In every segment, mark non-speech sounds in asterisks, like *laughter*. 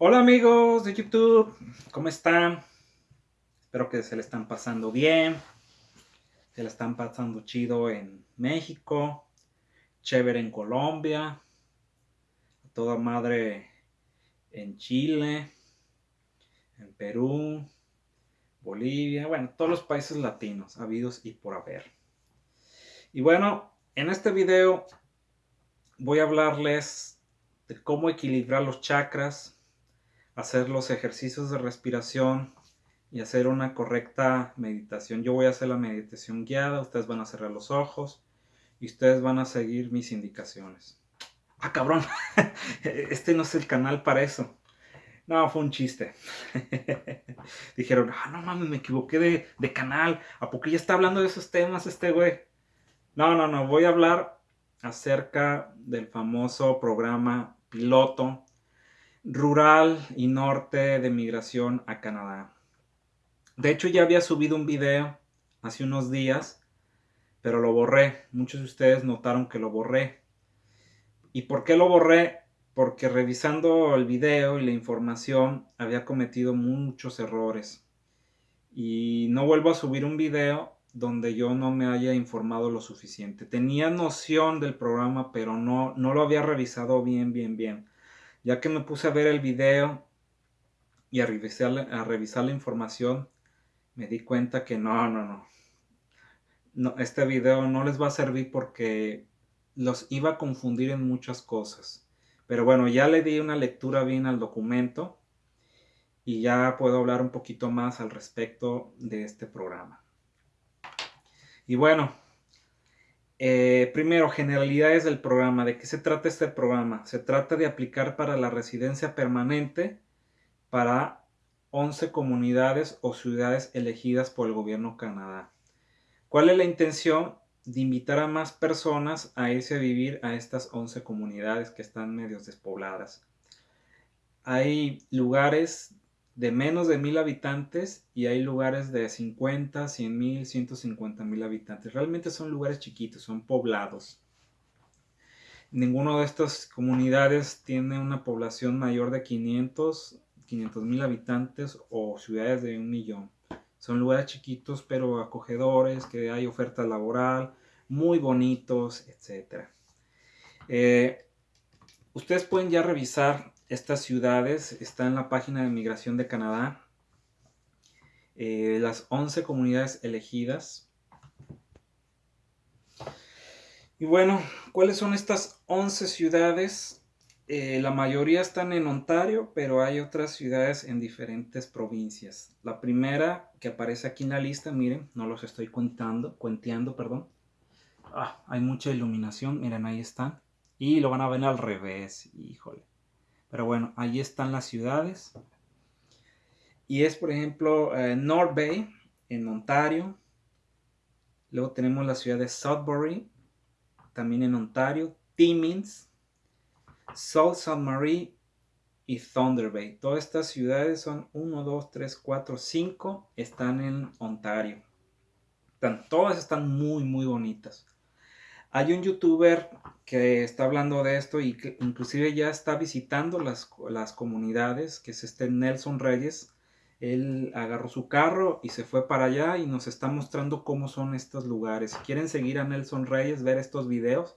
Hola amigos de YouTube, ¿cómo están? Espero que se le están pasando bien, se le están pasando chido en México, chévere en Colombia, a toda madre en Chile, en Perú, Bolivia, bueno, todos los países latinos, habidos y por haber. Y bueno, en este video voy a hablarles de cómo equilibrar los chakras, hacer los ejercicios de respiración y hacer una correcta meditación. Yo voy a hacer la meditación guiada, ustedes van a cerrar los ojos y ustedes van a seguir mis indicaciones. Ah, cabrón, *laughs* este no es el canal para eso. No, fue un chiste. *laughs* Dijeron, ah, no mames, me equivoqué de, de canal. ¿A poco ya está hablando de esos temas este güey? No, no, no, voy a hablar acerca del famoso programa piloto rural y norte de migración a Canadá. De hecho ya había subido un video hace unos días, pero lo borré. Muchos de ustedes notaron que lo borré. ¿Y por qué lo borré? Porque revisando el video y la información había cometido muchos errores. Y no vuelvo a subir un video donde yo no me haya informado lo suficiente. Tenía noción del programa, pero no, no lo había revisado bien, bien, bien. Ya que me puse a ver el video y a revisar, a revisar la información, me di cuenta que no, no, no, no. Este video no les va a servir porque los iba a confundir en muchas cosas. Pero bueno, ya le di una lectura bien al documento y ya puedo hablar un poquito más al respecto de este programa. Y bueno, eh, primero, generalidades del programa. ¿De qué se trata este programa? Se trata de aplicar para la residencia permanente para 11 comunidades o ciudades elegidas por el gobierno Canadá. ¿Cuál es la intención? De invitar a más personas a irse a vivir a estas 11 comunidades que están medio despobladas. Hay lugares de menos de mil habitantes y hay lugares de 50, 100 mil, 150 mil habitantes. Realmente son lugares chiquitos, son poblados. Ninguno de estas comunidades tiene una población mayor de 500, 500 mil habitantes o ciudades de un millón. Son lugares chiquitos pero acogedores, que hay oferta laboral, muy bonitos, etc. Eh, ustedes pueden ya revisar estas ciudades están en la página de Migración de Canadá. Eh, las 11 comunidades elegidas. Y bueno, ¿cuáles son estas 11 ciudades? Eh, la mayoría están en Ontario, pero hay otras ciudades en diferentes provincias. La primera que aparece aquí en la lista, miren, no los estoy contando, cuenteando, perdón. Ah, hay mucha iluminación, miren, ahí están. Y lo van a ver al revés, híjole. Pero bueno, ahí están las ciudades. Y es, por ejemplo, eh, North Bay, en Ontario. Luego tenemos la ciudad de Sudbury, también en Ontario. Timmins, South Saint Marie y Thunder Bay. Todas estas ciudades son 1, 2, 3, 4, 5. Están en Ontario. todas están muy, muy bonitas. Hay un youtuber que está hablando de esto y que inclusive ya está visitando las, las comunidades, que es este Nelson Reyes. Él agarró su carro y se fue para allá y nos está mostrando cómo son estos lugares. Si quieren seguir a Nelson Reyes, ver estos videos,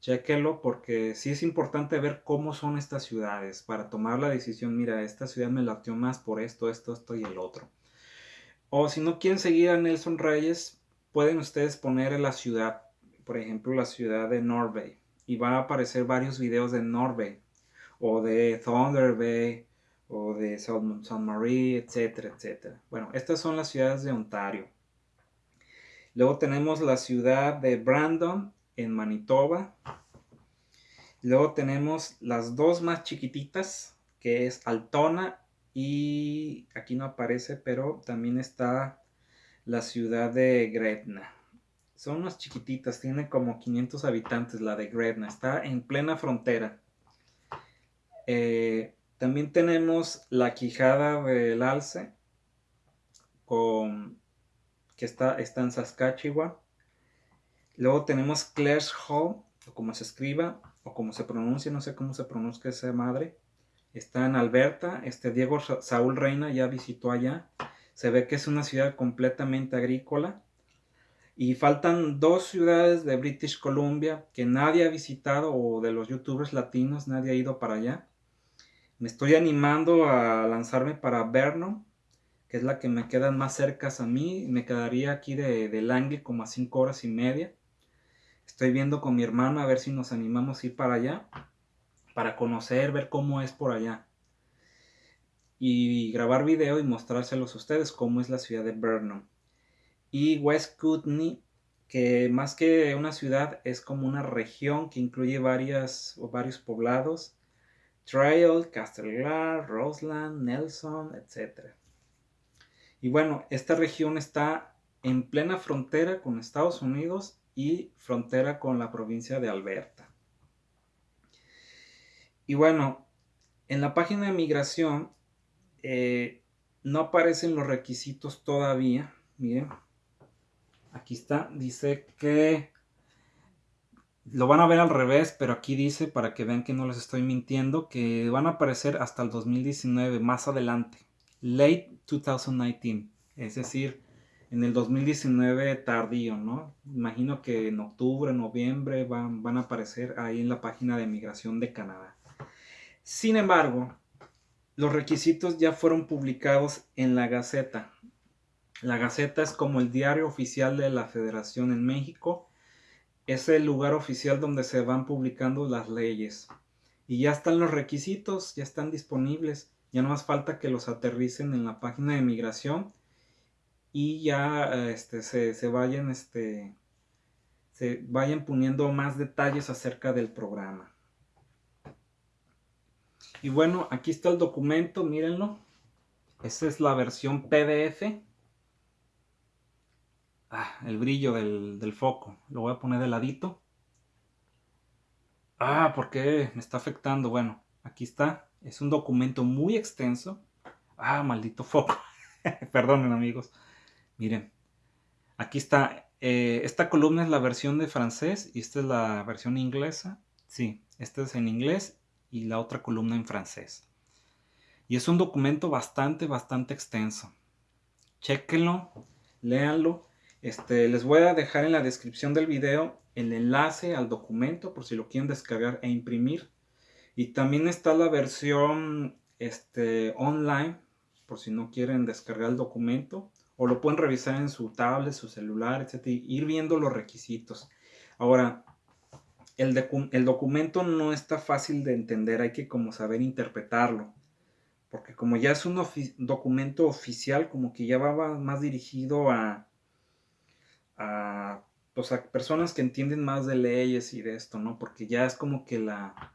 chequenlo porque sí es importante ver cómo son estas ciudades para tomar la decisión, mira, esta ciudad me latió más por esto, esto, esto y el otro. O si no quieren seguir a Nelson Reyes, pueden ustedes poner en la ciudad por ejemplo, la ciudad de Norway. Y van a aparecer varios videos de Norway, o de Thunder Bay, o de San Marie, etcétera, etcétera. Bueno, estas son las ciudades de Ontario. Luego tenemos la ciudad de Brandon, en Manitoba. Luego tenemos las dos más chiquititas, que es Altona y aquí no aparece, pero también está la ciudad de Gretna. Son unas chiquititas, tiene como 500 habitantes la de Gretna, está en plena frontera. Eh, también tenemos la Quijada del Alce, con, que está, está en Saskatchewan. Luego tenemos Clare's Hall, o como se escriba, o como se pronuncia, no sé cómo se pronuncia esa madre. está en Alberta. Este Diego Saúl Reina ya visitó allá. Se ve que es una ciudad completamente agrícola. Y faltan dos ciudades de British Columbia que nadie ha visitado o de los youtubers latinos, nadie ha ido para allá. Me estoy animando a lanzarme para Vernon, que es la que me queda más cerca a mí. Me quedaría aquí de, de Langley como a 5 horas y media. Estoy viendo con mi hermana a ver si nos animamos a ir para allá, para conocer, ver cómo es por allá. Y grabar video y mostrárselos a ustedes cómo es la ciudad de Vernon. Y West Kootenay, que más que una ciudad es como una región que incluye varias, varios poblados. Trail, Castlegar, Roseland, Nelson, etc. Y bueno, esta región está en plena frontera con Estados Unidos y frontera con la provincia de Alberta. Y bueno, en la página de migración eh, no aparecen los requisitos todavía. Miren, aquí está, dice que lo van a ver al revés, pero aquí dice, para que vean que no les estoy mintiendo, que van a aparecer hasta el 2019, más adelante. Late 2019. Es decir, en el 2019 tardío, ¿no? Imagino que en octubre, noviembre van, van a aparecer ahí en la página de migración de Canadá. Sin embargo, los requisitos ya fueron publicados en la Gaceta. La Gaceta es como el diario oficial de la Federación en México. Es el lugar oficial donde se van publicando las leyes. Y ya están los requisitos, ya están disponibles. Ya no más falta que los aterricen en la página de migración y ya este, se, vayan, este, se vayan poniendo más detalles acerca del programa. Y bueno, aquí está el documento, mírenlo. Esa es la versión PDF. Ah, el brillo del, del, foco. Lo voy a poner de ladito. Ah, ¿por qué me está afectando? Bueno, aquí está. Es un documento muy extenso. Ah, maldito foco. *laughs* Perdonen amigos. Miren, aquí está. Eh, esta columna es la versión de francés y esta es la versión inglesa. Sí, esta es en inglés y la otra columna en francés. Y es un documento bastante, bastante extenso. Chequenlo, léanlo. Este, les voy a dejar en la descripción del video el enlace al documento por si lo quieren descargar e imprimir. Y también está la versión este, online por si no quieren descargar el documento o lo pueden revisar en su tablet, su celular, etc. ir viendo los requisitos. Ahora, el, el, documento no está fácil de entender, hay que como saber interpretarlo. Porque como ya es un documento oficial, como que ya va más dirigido a, a, pues a personas que entienden más de leyes y de esto, ¿no? Porque ya es como que la,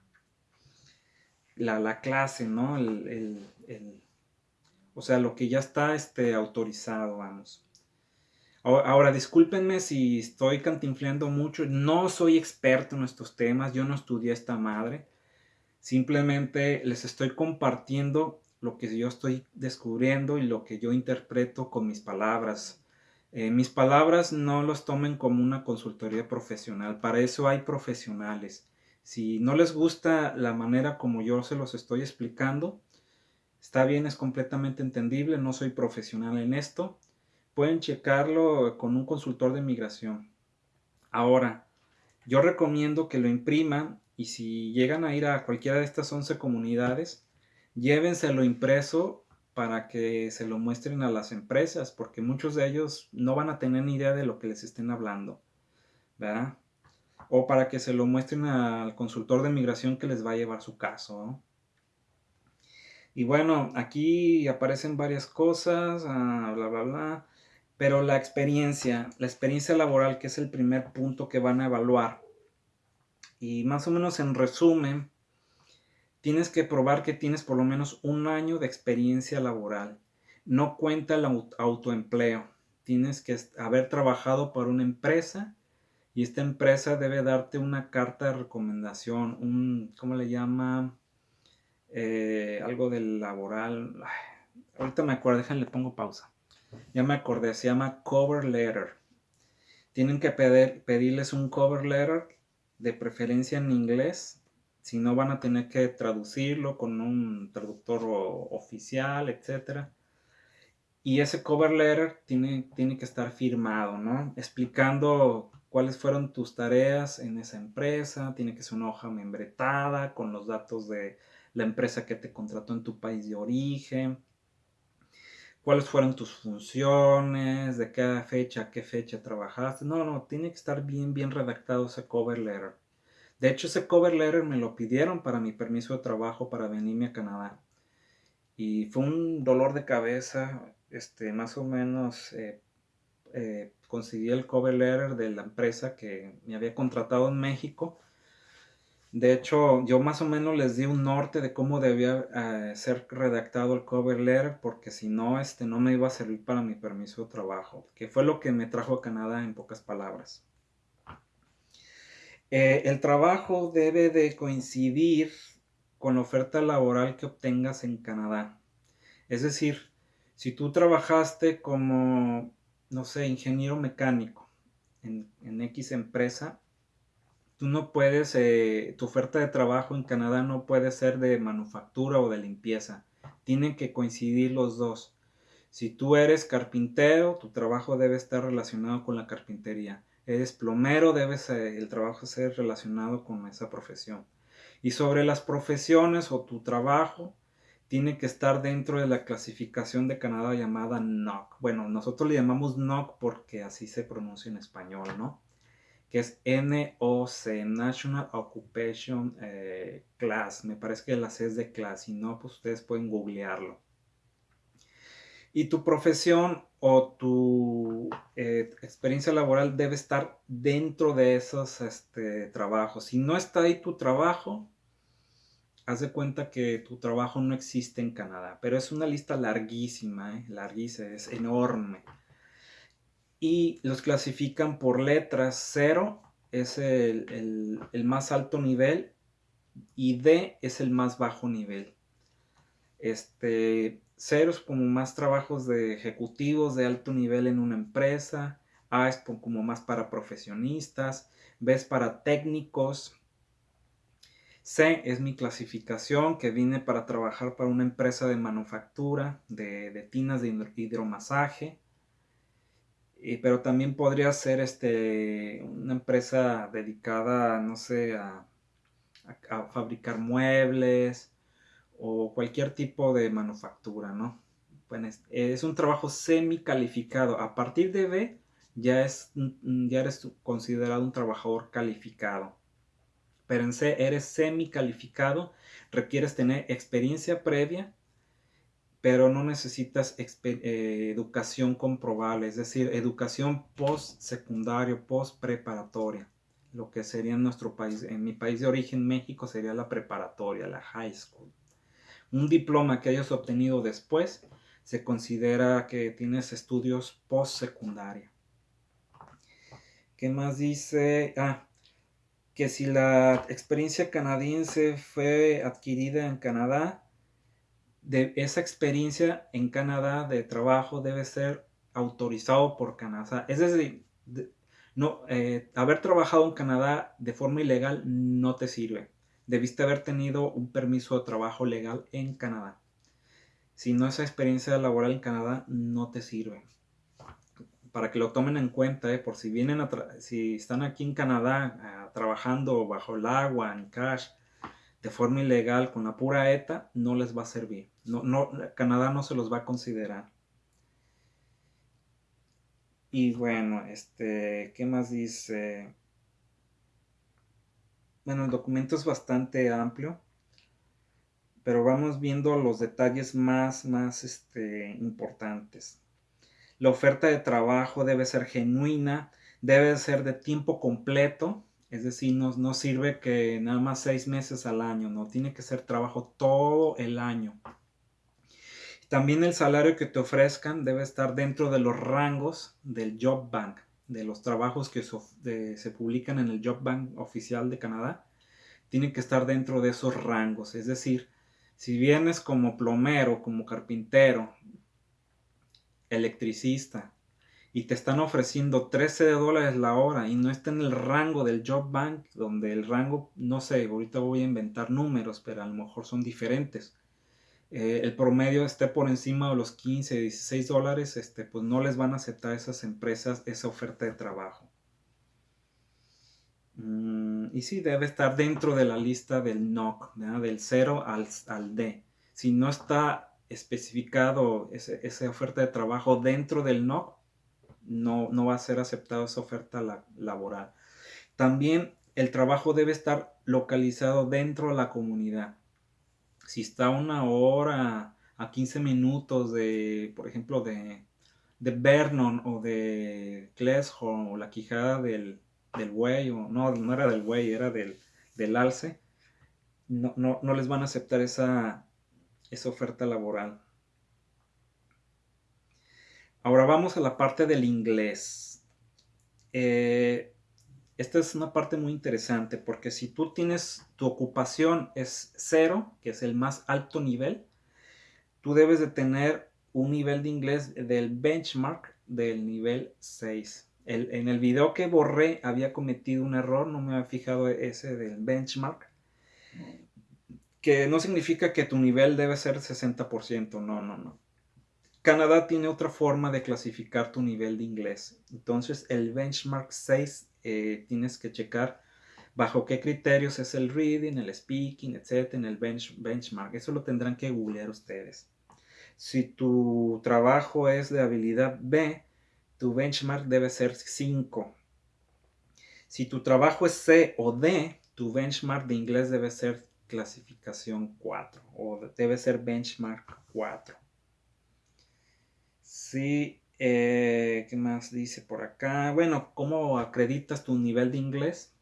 la, la clase, ¿no? el, el o sea, lo que ya está este, autorizado, vamos. Ahora, discúlpenme si estoy cantinfleando mucho. No soy experto en estos temas. Yo no estudié esta madre. Simplemente les estoy compartiendo lo que yo estoy descubriendo y lo que yo interpreto con mis palabras. Eh, mis palabras no los tomen como una consultoría profesional. Para eso hay profesionales. Si no les gusta la manera como yo se los estoy explicando, Está bien, es completamente entendible, no soy profesional en esto. Pueden checarlo con un consultor de migración. Ahora, yo recomiendo que lo impriman y si llegan a ir a cualquiera de estas 11 comunidades, llévenselo impreso para que se lo muestren a las empresas, porque muchos de ellos no van a tener ni idea de lo que les estén hablando, ¿verdad? O para que se lo muestren al consultor de migración que les va a llevar su caso. Y bueno, aquí aparecen varias cosas, ah, bla, bla, bla. Pero la experiencia, la experiencia laboral, que es el primer punto que van a evaluar. Y más o menos en resumen, tienes que probar que tienes por lo menos un año de experiencia laboral. No cuenta el autoempleo. Tienes que haber trabajado para una empresa y esta empresa debe darte una carta de recomendación, un, ¿cómo le llama? Eh, algo del laboral. ahorita me acuerdo, déjenle pongo pausa. Ya me acordé, se llama cover letter. Tienen que pedir, pedirles un cover letter, de preferencia en inglés, Si no, van a tener que traducirlo con un traductor oficial, etc. Y ese cover letter tiene, tiene que estar firmado, ¿no? Explicando cuáles fueron tus tareas en esa empresa. Tiene que ser una hoja membretada con los datos de la empresa que te contrató en tu país de origen cuáles fueron tus funciones, de qué fecha a qué fecha trabajaste. No, no, tiene que estar bien, bien redactado ese cover letter. De hecho, ese cover letter me lo pidieron para mi permiso de trabajo para venirme a Canadá. Y fue un dolor de cabeza, este, más o menos eh, eh, conseguí el cover letter de la empresa que me había contratado en México de hecho, yo más o menos les di un norte de cómo debía eh, ser redactado el cover letter, porque si no, este no me iba a servir para mi permiso de trabajo, que fue lo que me trajo a Canadá en pocas palabras. Eh, el trabajo debe de coincidir con la oferta laboral que obtengas en Canadá. Es decir, si tú trabajaste como, no sé, ingeniero mecánico en, X empresa, tú no puedes, eh, tu oferta de trabajo en Canadá no puede ser de manufactura o de limpieza. Tienen que coincidir los dos. Si tú eres carpintero, tu trabajo debe estar relacionado con la carpintería. Eres plomero, debes el trabajo ser relacionado con esa profesión. Y sobre las profesiones o tu trabajo, tiene que estar dentro de la clasificación de Canadá llamada NOC. Bueno, nosotros le llamamos NOC porque así se pronuncia en español, ¿no? que es NOC, National Occupation eh, Class. Me parece que la C es de class, si no, pues ustedes pueden googlearlo. Y tu profesión o tu eh, experiencia laboral debe estar dentro de esos este, trabajos. Si no está ahí tu trabajo, haz de cuenta que tu trabajo no existe en Canadá. Pero es una lista larguísima, ¿eh? larguísima, es enorme y los clasifican por letras. 0 es el, más alto nivel y D es el más bajo nivel. Este, 0 es como más trabajos de ejecutivos de alto nivel en una empresa. A es como más para profesionistas. B es para técnicos. C es mi clasificación que vine para trabajar para una empresa de manufactura de, de tinas de hidromasaje pero también podría ser este, una empresa dedicada, no sé, a, fabricar muebles o cualquier tipo de manufactura, ¿no? Bueno, es, un trabajo semi calificado. A partir de B ya, es, ya eres considerado un trabajador calificado. Pero en C eres semi calificado, requieres tener experiencia previa pero no necesitas eh, educación comprobable, es decir, educación post-secundario, post-preparatoria, lo que sería en nuestro país, en mi país de origen, México, sería la preparatoria, la high school. Un diploma que hayas obtenido después se considera que tienes estudios post-secundaria. ¿Qué más dice? Ah, que si la experiencia canadiense fue adquirida en Canadá, de esa experiencia en Canadá de trabajo debe ser autorizado por Canadá. Es decir, no, eh, haber trabajado en Canadá de forma ilegal no te sirve. Debiste haber tenido un permiso de trabajo legal en Canadá. Si no, esa experiencia laboral en Canadá no te sirve. Para que lo tomen en cuenta, eh, por si vienen si están aquí en Canadá ah, trabajando bajo el agua, en cash, de forma ilegal con la pura ETA, no les va a servir. No, no, Canadá no se los va a considerar. Y bueno, este, ¿qué más dice? Bueno, el documento es bastante amplio, pero vamos viendo los detalles más, más este, importantes. La oferta de trabajo debe ser genuina, debe ser de tiempo completo, es decir, no, sirve que nada más seis meses al año, no, tiene que ser trabajo todo el año. También el salario que te ofrezcan debe estar dentro de los rangos del Job Bank, de los trabajos que se publican en el Job Bank oficial de Canadá. Tienen que estar dentro de esos rangos. Es decir, si vienes como plomero, como carpintero, electricista, y te están ofreciendo 13 dólares la hora y no está en el rango del Job Bank, donde el rango, no sé, ahorita voy a inventar números, pero a lo mejor son diferentes. Eh, el promedio esté por encima de los 15, 16 dólares, este, pues no les van a aceptar esas empresas esa oferta de trabajo. Mm, y sí, debe estar dentro de la lista del NOC, del 0 al, al D. Si no está especificado esa oferta de trabajo dentro del NOC, no, no va a ser aceptada esa oferta laboral. También el trabajo debe estar localizado dentro de la comunidad. Si está una hora a 15 minutos de, por ejemplo, de, de Vernon o de Kleshorn o la quijada del, del buey, o no, no era del buey, era del, del alce, no, no, no, les van a aceptar esa, esa oferta laboral. Ahora vamos a la parte del inglés. Eh, esta es una parte muy interesante porque si tú tienes tu ocupación es cero, que es el más alto nivel, tú debes de tener un nivel de inglés del benchmark del nivel 6. en el video que borré había cometido un error, no me había fijado ese del benchmark, que no significa que tu nivel debe ser 60%, no, no, no. Canadá tiene otra forma de clasificar tu nivel de inglés. Entonces, el benchmark 6 eh, tienes que checar bajo qué criterios es el reading, el speaking, etc. en el benchmark. Eso lo tendrán que googlear ustedes. Si tu trabajo es de habilidad B, tu benchmark debe ser 5. Si tu trabajo es C o D, tu benchmark de inglés debe ser clasificación 4 o debe ser benchmark 4. Sí, eh, ¿qué más dice por acá? Bueno, ¿cómo acreditas tu nivel de inglés?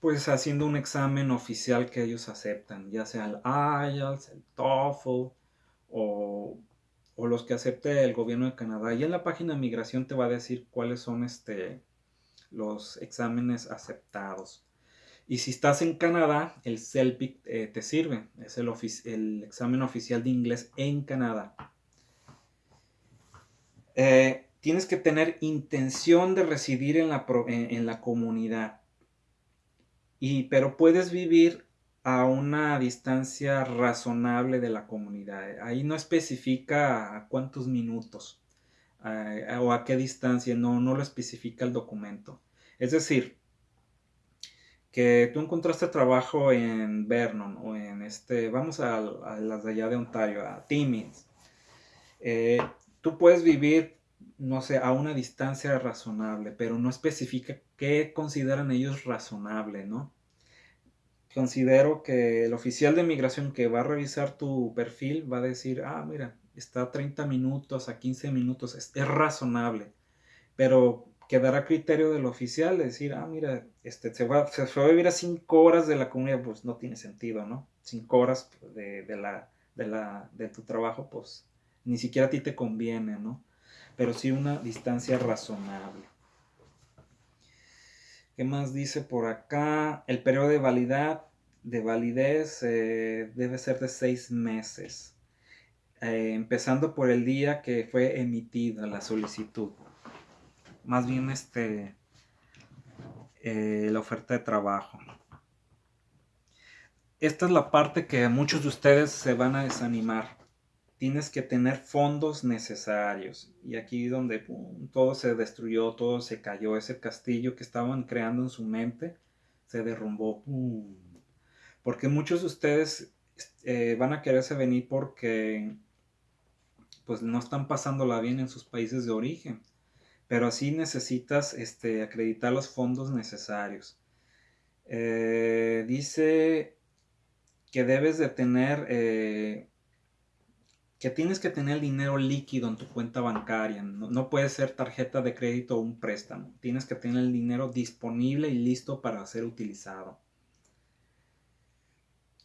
Pues haciendo un examen oficial que ellos aceptan, ya sea el IELTS, el TOEFL o, los que acepte el gobierno de Canadá. Y en la página de migración te va a decir cuáles son este, los exámenes aceptados. Y si estás en Canadá, el CELPIC eh, te sirve. Es el, el examen oficial de inglés en Canadá. Eh, tienes que tener intención de residir en la, comunidad. Pero puedes vivir a una distancia razonable de la comunidad. Ahí no especifica a cuántos minutos eh, o a qué distancia, no, no lo especifica el documento. Es decir, que tú encontraste trabajo en Vernon o en este, vamos a, las de allá de Ontario, a Timmins. Eh, tú puedes vivir, no sé, a una distancia razonable, pero no especifica qué consideran ellos razonable, ¿no? Considero que el oficial de migración que va a revisar tu perfil va a decir, ah, mira, está a 30 minutos, a 15 minutos, es, razonable, pero quedará criterio del oficial decir, ah, mira, este, se, va, se va a vivir a 5 horas de la comunidad, pues no tiene sentido, ¿no? 5 horas de, la, de, la, de tu trabajo, pues ni siquiera a ti te conviene, ¿no? Pero sí una distancia razonable. ¿Qué más dice por acá? El periodo de validez eh, debe ser de seis meses, eh, empezando por el día que fue emitida la solicitud. Más bien este, eh, la oferta de trabajo. Esta es la parte que muchos de ustedes se van a desanimar tienes que tener fondos necesarios. Y aquí donde todo se destruyó, todo se cayó, ese castillo que estaban creando en su mente se derrumbó. Porque muchos de ustedes eh, van a quererse venir porque pues no están pasándola bien en sus países de origen. Pero así necesitas este, acreditar los fondos necesarios. Eh, dice que debes de tener eh, que tienes que tener dinero líquido en tu cuenta bancaria. No, puede ser tarjeta de crédito o un préstamo. Tienes que tener el dinero disponible y listo para ser utilizado.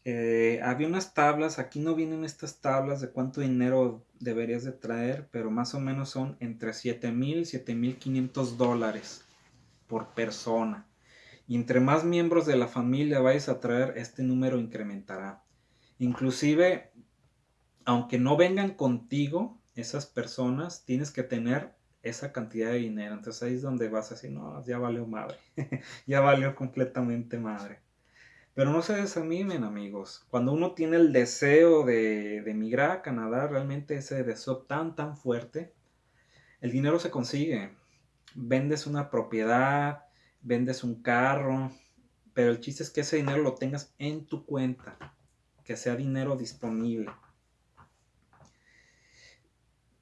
Eh, había unas tablas, aquí no vienen estas tablas de cuánto dinero deberías de traer, pero más o menos son entre 7 mil y 7 mil 500 dólares por persona. Y entre más miembros de la familia vayas a traer, este número incrementará. Inclusive aunque no vengan contigo esas personas, tienes que tener esa cantidad de dinero. Entonces ahí es donde vas a no, ya valió madre, *laughs* ya valió completamente madre. Pero no se desanimen amigos, cuando uno tiene el deseo de, de emigrar a Canadá, realmente ese deseo tan, tan fuerte, el dinero se consigue. Vendes una propiedad, vendes un carro, pero el chiste es que ese dinero lo tengas en tu cuenta, que sea dinero disponible.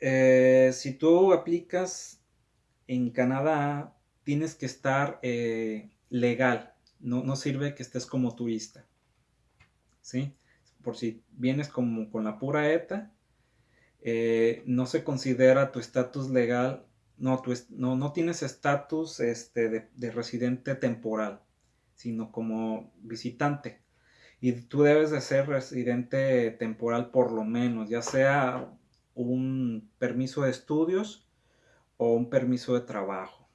Eh, si tú aplicas en Canadá, tienes que estar eh, legal. No, no, sirve que estés como turista. ¿Sí? Por si vienes como con la pura ETA, eh, no se considera tu estatus legal, no, no, no, tienes estatus este, de, de residente temporal, sino como visitante. Y tú debes de ser residente temporal por lo menos, ya sea un permiso de estudios o un permiso de trabajo.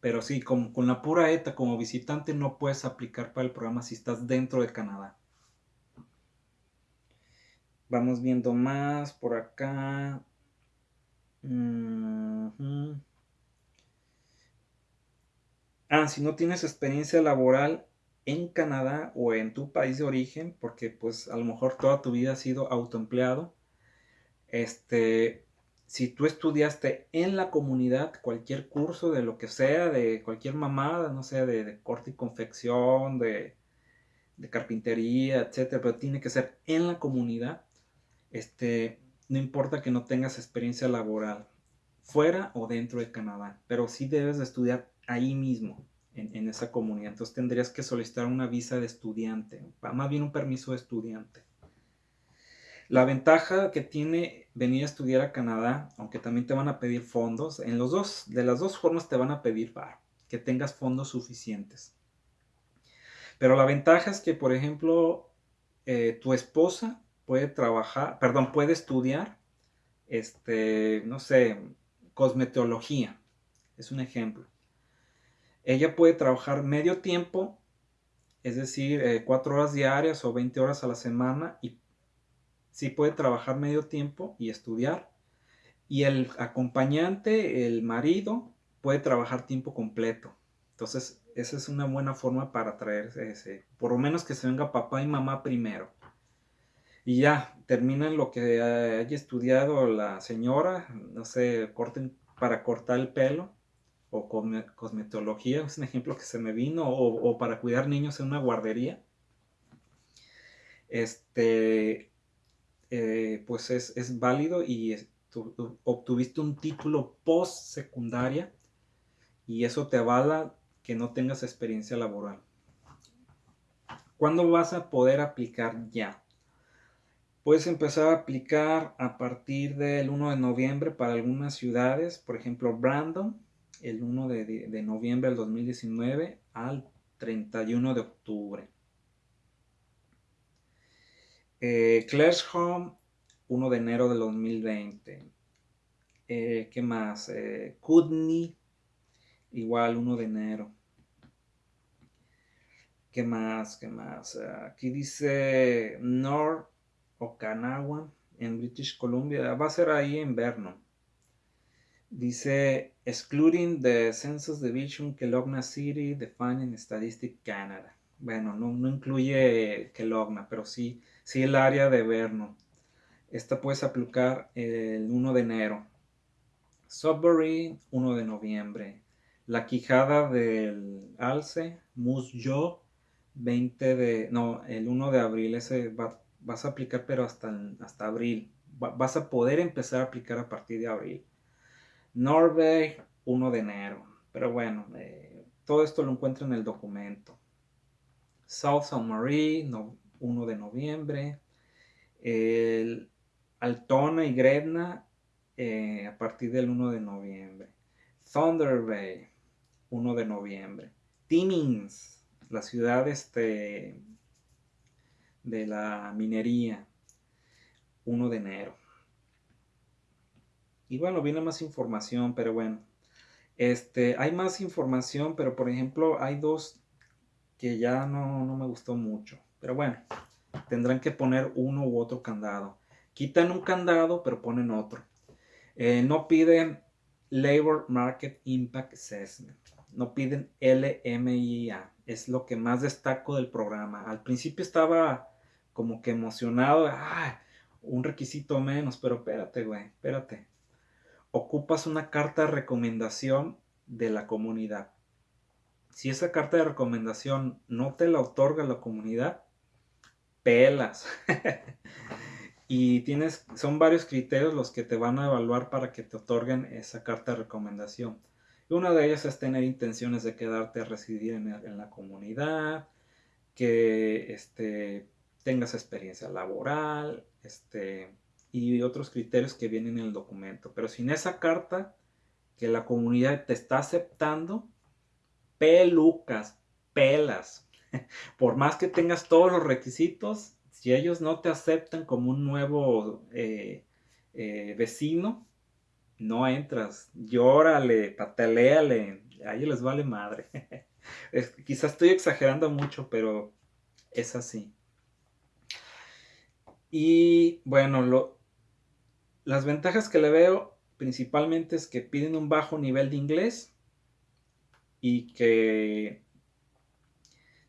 Pero sí, con, con la pura ETA como visitante no puedes aplicar para el programa si estás dentro de Canadá. Vamos viendo más por acá. Ah, si no tienes experiencia laboral en Canadá o en tu país de origen, porque pues a lo mejor toda tu vida has sido autoempleado, este, si tú estudiaste en la comunidad cualquier curso de lo que sea, de cualquier mamada, no sé, de, corte y confección, de, carpintería, etcétera, pero tiene que ser en la comunidad, este, no importa que no tengas experiencia laboral, fuera o dentro de Canadá, pero sí debes de estudiar ahí mismo, en, en esa comunidad. Entonces tendrías que solicitar una visa de estudiante, más bien un permiso de estudiante. La ventaja que tiene venir a estudiar a Canadá, aunque también te van a pedir fondos, en los dos, de las dos formas te van a pedir para que tengas fondos suficientes. Pero la ventaja es que, por ejemplo, eh, tu esposa puede trabajar, perdón, puede estudiar, este, no sé, cosmetología, es un ejemplo. Ella puede trabajar medio tiempo, es decir, eh, cuatro horas diarias o 20 horas a la semana y sí puede trabajar medio tiempo y estudiar. Y el acompañante, el marido, puede trabajar tiempo completo. Entonces, esa es una buena forma para traerse ese, por lo menos que se venga papá y mamá primero. Y ya, terminan lo que haya estudiado la señora, no sé, corten para cortar el pelo o cosmetología, es un ejemplo que se me vino, o, o para cuidar niños en una guardería. Este, eh, pues es, válido y obtuviste un título post secundaria y eso te avala que no tengas experiencia laboral. ¿Cuándo vas a poder aplicar ya? Puedes empezar a aplicar a partir del 1 de noviembre para algunas ciudades, por ejemplo Brandon, el 1 de, de noviembre del 2019 al 31 de octubre. Eh, Home, 1 de enero del 2020. Eh, ¿Qué más? Eh, igual 1 de enero. ¿Qué más? ¿Qué más? Aquí dice North Okanawa en British Columbia. Va a ser ahí en Vernon. Dice, excluding the Census Division Kelowna City defined Statistic Canada. Bueno, no, no incluye Kelowna, pero sí si el área de Verno. Esta puedes aplicar el 1 de enero. Sudbury, 1 de noviembre. La Quijada del Alce, Musyo, 20 de, no, el 1 de abril. Ese vas a aplicar, pero hasta, hasta abril. vas a poder empezar a aplicar a partir de abril. Norway, 1 de enero. Pero bueno, eh, todo esto lo encuentro en el documento. South San Marie, no, 1 de noviembre. El Altona y Gretna eh, a partir del 1 de noviembre. Thunder Bay, 1 de noviembre. Timmins, la ciudad este, de la minería, 1 de enero. Y bueno, viene más información, pero bueno. Este, hay más información, pero por ejemplo, hay dos que ya no, no me gustó mucho. Pero bueno, tendrán que poner uno u otro candado. Quitan un candado, pero ponen otro. Eh, no piden Labor Market Impact Assessment. No piden LMIA. Es lo que más destaco del programa. Al principio estaba como que emocionado. Ah, un requisito menos, pero espérate, güey, espérate. Ocupas una carta de recomendación de la comunidad. Si esa carta de recomendación no te la otorga la comunidad, pelas. *laughs* y tienes, son varios criterios los que te van a evaluar para que te otorguen esa carta de recomendación. Y una de ellas es tener intenciones de quedarte a residir en, la comunidad, que este, tengas experiencia laboral, este, y otros criterios que vienen en el documento. Pero sin esa carta que la comunidad te está aceptando, pelucas, pelas. *laughs* Por más que tengas todos los requisitos, si ellos no te aceptan como un nuevo eh, eh, vecino, no entras. Llórale, pataleale, a ellos les vale madre. *laughs* quizás estoy exagerando mucho, pero es así. Y bueno, las ventajas que le veo principalmente es que piden un bajo nivel de inglés y que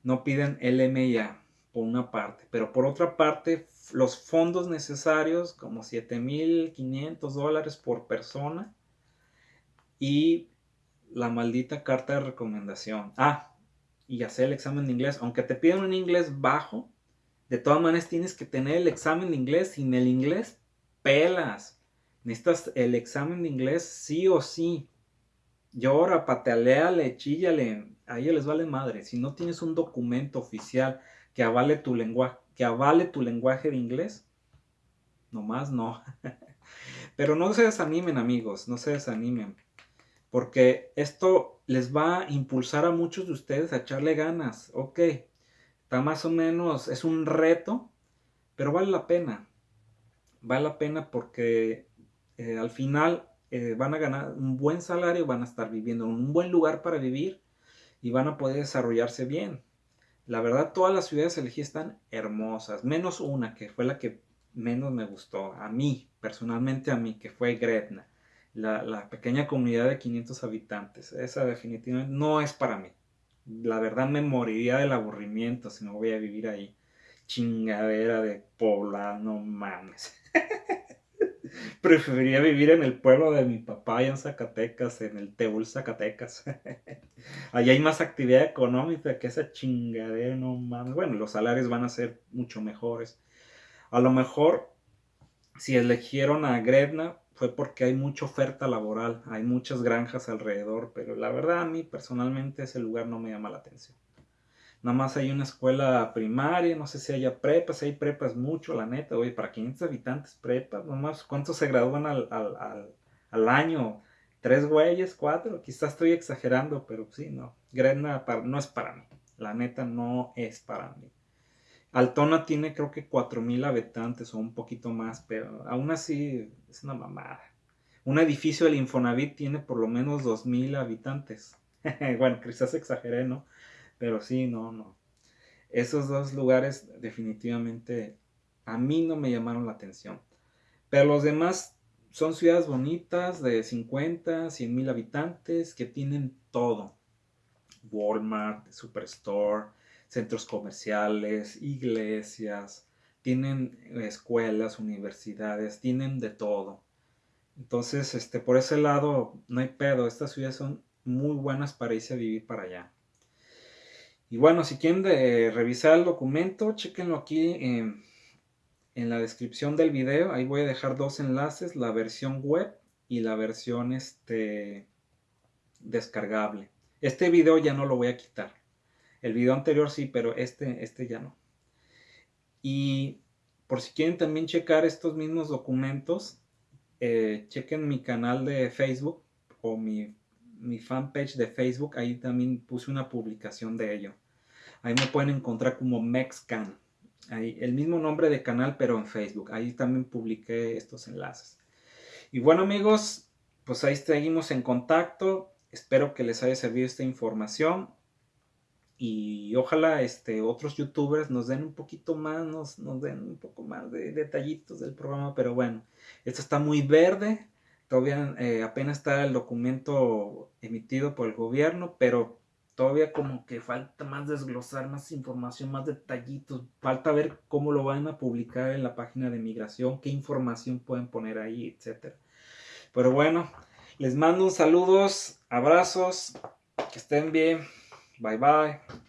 no piden LMIA por una parte, pero por otra parte los fondos necesarios como 7.500 dólares por persona y la maldita carta de recomendación. Ah, y hacer el examen de inglés, aunque te piden un inglés bajo, de todas maneras tienes que tener el examen de inglés. Sin el inglés, pelas. Necesitas el examen de inglés sí o sí. Llora, pataleale, chíllale. A ellos les vale madre. Si no tienes un documento oficial que avale tu lenguaje, que tu lenguaje de inglés, nomás no. *laughs* Pero no se desanimen, amigos, no se desanimen. Porque esto les va a impulsar a muchos de ustedes a echarle ganas. Ok, Está más o menos, es un reto, pero vale la pena. Vale la pena porque eh, al final eh, van a ganar un buen salario, van a estar viviendo en un buen lugar para vivir y van a poder desarrollarse bien. La verdad, todas las ciudades elegidas están hermosas, menos una que fue la que menos me gustó, a mí, personalmente a mí, que fue Gretna, la, la pequeña comunidad de 500 habitantes. Esa definitivamente no es para mí la verdad me moriría del aburrimiento si no voy a vivir ahí. Chingadera de poblado, no mames. *laughs* *laughs* Preferiría vivir en el pueblo de mi papá, allá en Zacatecas, en el Teúl Zacatecas. *laughs* Allá hay más actividad económica que esa chingadera, no mames. Bueno, los salarios van a ser mucho mejores. A lo mejor, si eligieron a Gretna, fue porque hay mucha oferta laboral, hay muchas granjas alrededor, pero la verdad a mí personalmente ese lugar no me llama la atención. Nada más hay una escuela primaria, no sé si haya prepas, hay prepas mucho, la neta, oye, para 500 habitantes prepas, nomás, ¿cuántos se gradúan al, al, año? ¿Tres güeyes? ¿Cuatro? Quizás estoy exagerando, pero sí, no. Gretna no es para mí, la neta no es para mí. Altona tiene creo que 4.000 habitantes o un poquito más, pero aún así es una mamada. Un edificio del Infonavit tiene por lo menos 2.000 habitantes. *laughs* bueno, quizás exageré, ¿no? Pero sí, no, no. Esos dos lugares definitivamente a mí no me llamaron la atención. Pero los demás son ciudades bonitas de 50, 100 mil habitantes que tienen todo. Walmart, Superstore, centros comerciales, iglesias, tienen escuelas, universidades, tienen de todo. Entonces, este, por ese lado, no hay pedo. Estas ciudades son muy buenas para irse a vivir para allá. Y bueno, si quieren revisar el documento, chequenlo aquí en, la descripción del video. Ahí voy a dejar dos enlaces, la versión web y la versión este, descargable. Este video ya no lo voy a quitar. El video anterior sí, pero este, este ya no. Y por si quieren también checar estos mismos documentos, eh, chequen mi canal de Facebook o mi fanpage de Facebook. Ahí también puse una publicación de ello. Ahí me pueden encontrar como Mexcan. Ahí, el mismo nombre de canal, pero en Facebook. Ahí también publiqué estos enlaces. Y bueno amigos, pues ahí seguimos en contacto. Espero que les haya servido esta información y ojalá este, otros youtubers nos den un poquito más, nos, den un poco más de detallitos del programa, pero bueno, esto está muy verde, todavía eh, apenas está el documento emitido por el gobierno, pero todavía como que falta más desglosar, más información, más detallitos. Falta ver cómo lo van a publicar en la página de migración, qué información pueden poner ahí, etcétera. Pero bueno, les mando un saludos, abrazos, que estén bien. Bye bye.